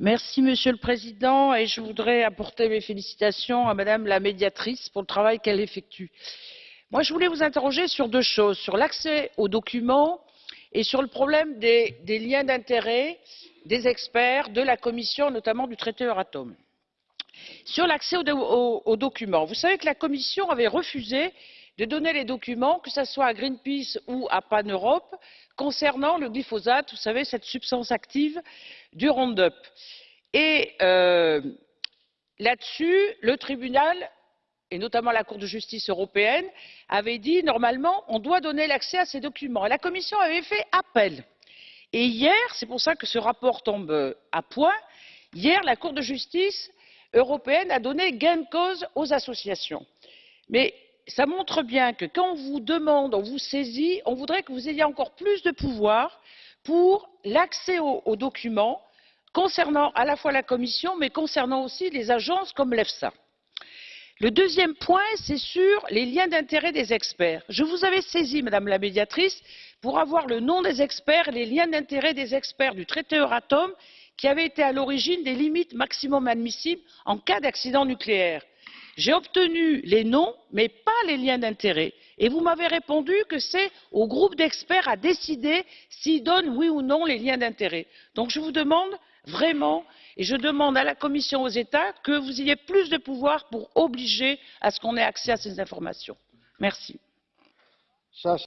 Merci, Monsieur le Président, et je voudrais apporter mes félicitations à Madame la médiatrice pour le travail qu'elle effectue. Moi, je voulais vous interroger sur deux choses, sur l'accès aux documents et sur le problème des, liens d'intérêt des experts de la Commission, notamment du traité Euratom. Sur l'accès aux documents, vous savez que la Commission avait refusé de donner les documents, que ce soit à Greenpeace ou à Pan Europe, concernant le glyphosate, vous savez, cette substance active du Roundup. Et euh, là-dessus, le tribunal, et notamment la Cour de justice européenne, avait dit normalement on doit donner l'accès à ces documents. La Commission avait fait appel. Et hier, c'est pour ça que ce rapport tombe à point, hier, la Cour de justice européenne a donné gain de cause aux associations. Mais ça montre bien que quand on vous demande, on vous saisit, on voudrait que vous ayez encore plus de pouvoir pour l'accès aux, documents concernant à la fois la Commission, mais concernant aussi les agences comme l'EFSA. Le deuxième point, c'est sur les liens d'intérêt des experts. Je vous avais saisi, Madame la médiatrice, pour avoir le nom des experts les liens d'intérêt des experts du traité Euratom qui avaient été à l'origine des limites maximum admissibles en cas d'accident nucléaire j'ai obtenu les noms mais pas les liens d'intérêt et vous m'avez répondu que c'est au groupe d'experts à décider s'il donne oui ou non les liens d'intérêt. donc je vous demande vraiment et je demande à la commission aux états que vous ayez plus de pouvoir pour obliger à ce qu'on ait accès à ces informations. merci.